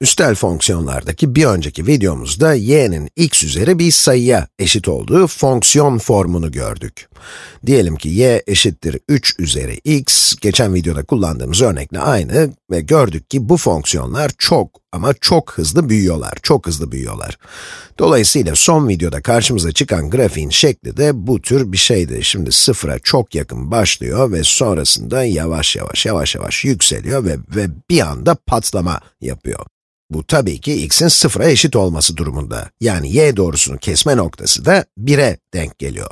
Üstel fonksiyonlardaki bir önceki videomuzda y'nin x üzeri bir sayıya eşit olduğu fonksiyon formunu gördük. Diyelim ki y eşittir 3 üzeri x, geçen videoda kullandığımız örnekle aynı ve gördük ki bu fonksiyonlar çok ama çok hızlı büyüyorlar, çok hızlı büyüyorlar. Dolayısıyla son videoda karşımıza çıkan grafiğin şekli de bu tür bir şeydi. Şimdi sıfıra çok yakın başlıyor ve sonrasında yavaş yavaş, yavaş yavaş yükseliyor ve, ve bir anda patlama yapıyor. Bu tabii ki x'in sıfıra eşit olması durumunda. Yani y doğrusunu kesme noktası da 1'e denk geliyor.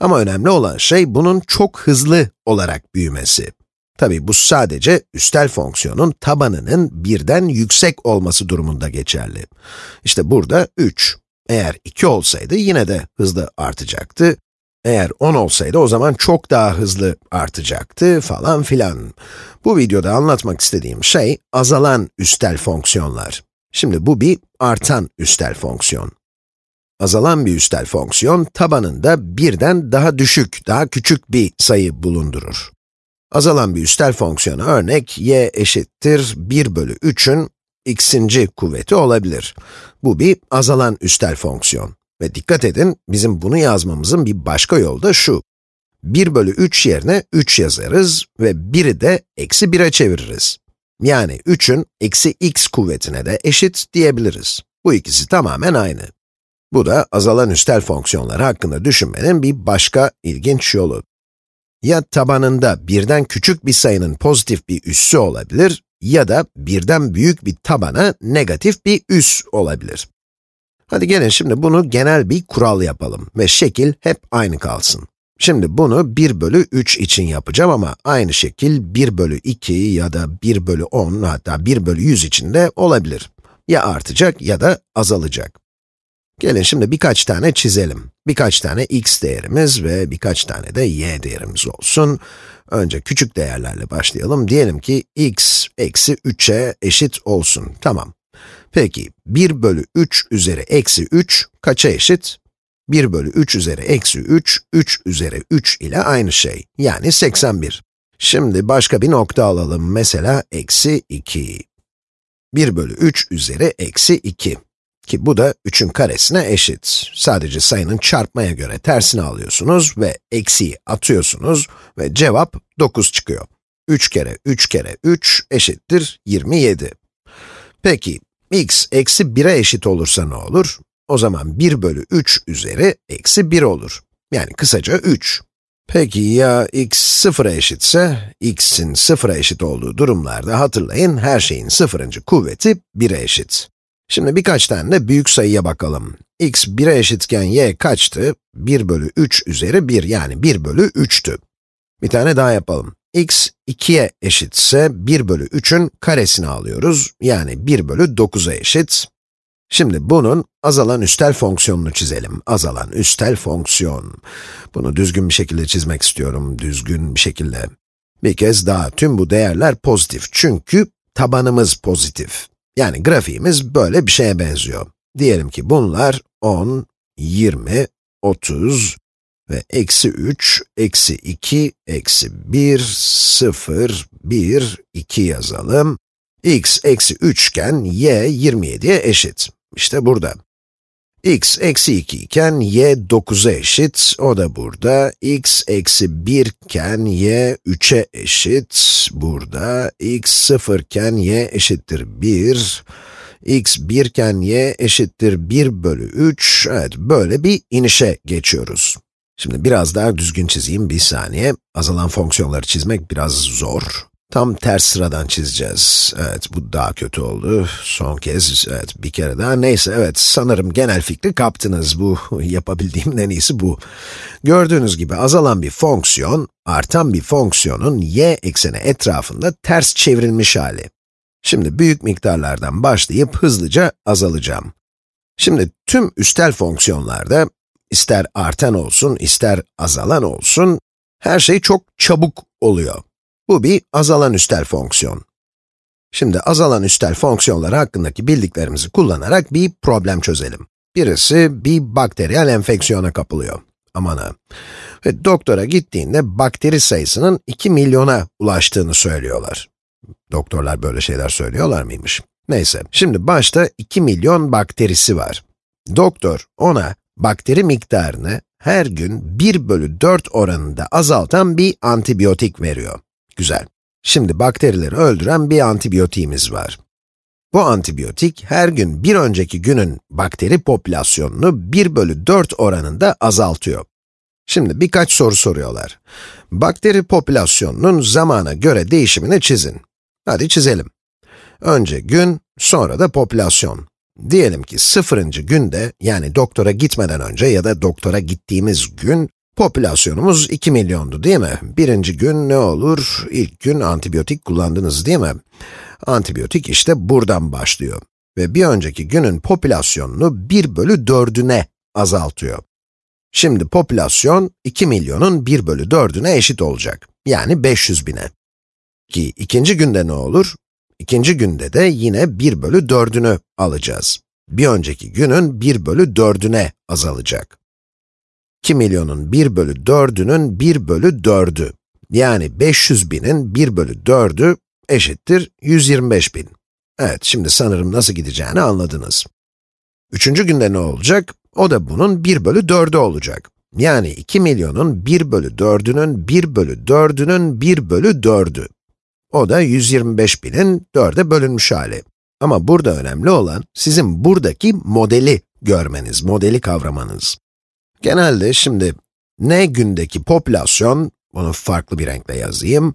Ama önemli olan şey bunun çok hızlı olarak büyümesi. Tabii bu sadece üstel fonksiyonun tabanının birden yüksek olması durumunda geçerli. İşte burada 3. Eğer 2 olsaydı yine de hızlı artacaktı. Eğer 10 olsaydı o zaman çok daha hızlı artacaktı falan filan. Bu videoda anlatmak istediğim şey azalan üstel fonksiyonlar. Şimdi bu bir artan üstel fonksiyon. Azalan bir üstel fonksiyon tabanında birden daha düşük, daha küçük bir sayı bulundurur. Azalan bir üstel fonksiyona örnek y eşittir 1 bölü 3'ün x'inci kuvveti olabilir. Bu bir azalan üstel fonksiyon. Ve dikkat edin, bizim bunu yazmamızın bir başka yolu da şu. 1 bölü 3 yerine 3 yazarız ve 1'i de eksi 1'e çeviririz. Yani 3'ün eksi x kuvvetine de eşit diyebiliriz. Bu ikisi tamamen aynı. Bu da azalan üstel fonksiyonları hakkında düşünmenin bir başka ilginç yolu. Ya tabanında birden küçük bir sayının pozitif bir üssü olabilir ya da birden büyük bir tabana negatif bir üs olabilir. Hadi gelin şimdi bunu genel bir kural yapalım ve şekil hep aynı kalsın. Şimdi bunu 1 bölü 3 için yapacağım ama aynı şekil 1 bölü 2 ya da 1 bölü 10 hatta 1 bölü 100 için de olabilir. Ya artacak ya da azalacak. Gelin şimdi birkaç tane çizelim. Birkaç tane x değerimiz ve birkaç tane de y değerimiz olsun. Önce küçük değerlerle başlayalım. Diyelim ki x eksi 3'e eşit olsun. Tamam. Peki, 1 bölü 3 üzeri eksi 3 kaça eşit? 1 bölü 3 üzeri eksi 3, 3 üzeri 3 ile aynı şey, yani 81. Şimdi başka bir nokta alalım, mesela eksi 2. 1 bölü 3 üzeri eksi 2. Ki bu da 3'ün karesine eşit. Sadece sayının çarpmaya göre tersini alıyorsunuz ve eksiyi atıyorsunuz ve cevap 9 çıkıyor. 3 kere 3 kere 3 eşittir 27. Peki, x eksi 1'e eşit olursa ne olur? O zaman 1 bölü 3 üzeri eksi 1 olur. Yani kısaca 3. Peki ya x 0'a eşitse, x'in 0'a eşit olduğu durumlarda hatırlayın, her şeyin sıfırıncı kuvveti 1'e eşit. Şimdi birkaç tane de büyük sayıya bakalım. x 1'e eşitken y kaçtı? 1 bölü 3 üzeri 1, yani 1 bölü 3'tü. Bir tane daha yapalım x 2'ye eşitse 1 bölü 3'ün karesini alıyoruz. Yani 1 bölü 9'a eşit. Şimdi bunun azalan üstel fonksiyonunu çizelim. Azalan üstel fonksiyon. Bunu düzgün bir şekilde çizmek istiyorum, düzgün bir şekilde. Bir kez daha, tüm bu değerler pozitif çünkü tabanımız pozitif. Yani grafiğimiz böyle bir şeye benziyor. Diyelim ki bunlar 10, 20, 30, ve eksi 3, eksi 2, eksi 1, 0, 1, 2 yazalım. x eksi 3 iken y 27'ye eşit. İşte burada. x eksi 2 iken y 9'a eşit, o da burada. x eksi 1 iken y 3'e eşit, burada. x 0 iken y eşittir 1. x 1 iken y eşittir 1 bölü 3. Evet, böyle bir inişe geçiyoruz. Şimdi biraz daha düzgün çizeyim, bir saniye. Azalan fonksiyonları çizmek biraz zor. Tam ters sıradan çizeceğiz. Evet, bu daha kötü oldu. Son kez, evet, bir kere daha. Neyse, evet, sanırım genel fikri kaptınız. Bu, yapabildiğim en iyisi bu. Gördüğünüz gibi azalan bir fonksiyon, artan bir fonksiyonun y ekseni etrafında ters çevrilmiş hali. Şimdi büyük miktarlardan başlayıp hızlıca azalacağım. Şimdi tüm üstel fonksiyonlarda ister artan olsun, ister azalan olsun, her şey çok çabuk oluyor. Bu bir azalan üstel fonksiyon. Şimdi azalan üstel fonksiyonları hakkındaki bildiklerimizi kullanarak bir problem çözelim. Birisi bir bakteriyel enfeksiyona kapılıyor. Aman ha. Ve doktora gittiğinde bakteri sayısının 2 milyona ulaştığını söylüyorlar. Doktorlar böyle şeyler söylüyorlar mıymış? Neyse, şimdi başta 2 milyon bakterisi var. Doktor ona bakteri miktarını her gün 1 bölü 4 oranında azaltan bir antibiyotik veriyor. Güzel. Şimdi bakterileri öldüren bir antibiyotiğimiz var. Bu antibiyotik her gün bir önceki günün bakteri popülasyonunu 1 bölü 4 oranında azaltıyor. Şimdi birkaç soru soruyorlar. Bakteri popülasyonunun zamana göre değişimini çizin. Hadi çizelim. Önce gün, sonra da popülasyon. Diyelim ki sıfırıncı günde, yani doktora gitmeden önce ya da doktora gittiğimiz gün, popülasyonumuz 2 milyondu değil mi? Birinci gün ne olur? İlk gün antibiyotik kullandınız değil mi? Antibiyotik işte buradan başlıyor. Ve bir önceki günün popülasyonunu 1 bölü 4'üne azaltıyor. Şimdi popülasyon 2 milyonun 1 bölü 4'üne eşit olacak. Yani 500 bine. Ki ikinci günde ne olur? İkinci günde de yine 1 bölü 4'ünü alacağız. Bir önceki günün 1 bölü 4'üne azalacak. 2 milyonun 1 bölü 4'ünün 1 bölü 4'ü. Yani 500 binin 1 bölü 4'ü eşittir 125 bin. Evet, şimdi sanırım nasıl gideceğini anladınız. Üçüncü günde ne olacak? O da bunun 1 bölü 4'ü olacak. Yani 2 milyonun 1 bölü 4'ünün 1 bölü 4'ünün 1 bölü 4'ü. O da 125 binin 4'e bölünmüş hali. Ama burada önemli olan, sizin buradaki modeli görmeniz, modeli kavramanız. Genelde şimdi, n gündeki popülasyon, bunu farklı bir renkle yazayım.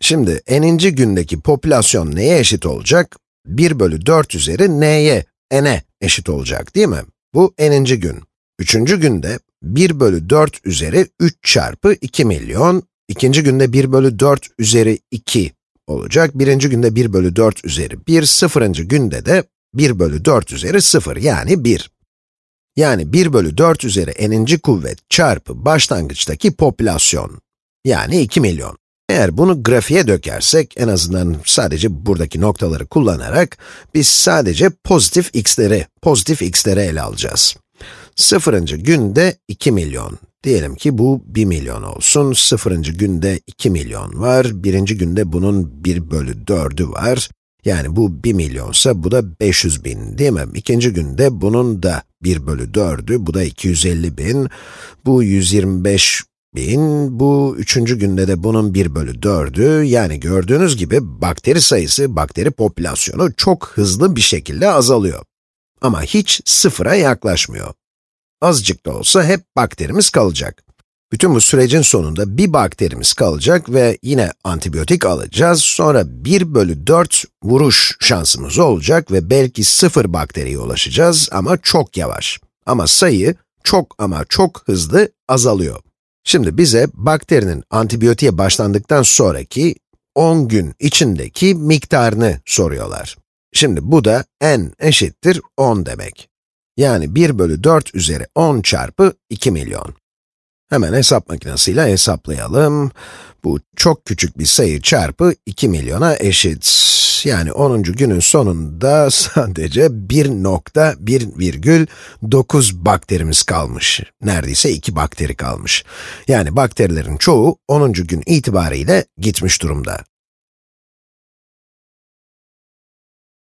Şimdi, n'inci gündeki popülasyon neye eşit olacak? 1 bölü 4 üzeri n'ye, n'e eşit olacak değil mi? Bu n'inci gün. Üçüncü günde 1 bölü 4 üzeri 3 çarpı 2 milyon, ikinci günde 1 bölü 4 üzeri 2 olacak, birinci günde 1 bölü 4 üzeri 1, sıfırıncı günde de 1 bölü 4 üzeri 0 yani 1. Yani 1 bölü 4 üzeri n'inci kuvvet çarpı başlangıçtaki popülasyon, yani 2 milyon. Eğer bunu grafiğe dökersek, en azından sadece buradaki noktaları kullanarak, biz sadece pozitif x'leri, pozitif x'leri ele alacağız. Sıfırıncı günde 2 milyon. Diyelim ki bu 1 milyon olsun. Sıfırıncı günde 2 milyon var. Birinci günde bunun 1 bölü 4'ü var. Yani bu 1 milyonsa bu da 500 bin değil mi? İkinci günde bunun da 1 bölü 4'ü, bu da 250 bin. Bu 125 bin, bu üçüncü günde de bunun 1 bölü 4'ü. Yani gördüğünüz gibi bakteri sayısı, bakteri popülasyonu çok hızlı bir şekilde azalıyor. Ama hiç sıfıra yaklaşmıyor. Azıcık da olsa hep bakterimiz kalacak. Bütün bu sürecin sonunda bir bakterimiz kalacak ve yine antibiyotik alacağız. Sonra 1 bölü 4 vuruş şansımız olacak ve belki sıfır bakteriye ulaşacağız ama çok yavaş. Ama sayı çok ama çok hızlı azalıyor. Şimdi bize bakterinin antibiyotiğe başlandıktan sonraki 10 gün içindeki miktarını soruyorlar. Şimdi bu da n eşittir 10 demek. Yani 1 bölü 4 üzeri 10 çarpı 2 milyon. Hemen hesap makinesiyle hesaplayalım. Bu çok küçük bir sayı çarpı 2 milyona eşit. Yani 10. günün sonunda sadece 1.1,9 bakterimiz kalmış. Neredeyse 2 bakteri kalmış. Yani bakterilerin çoğu 10. gün itibariyle gitmiş durumda.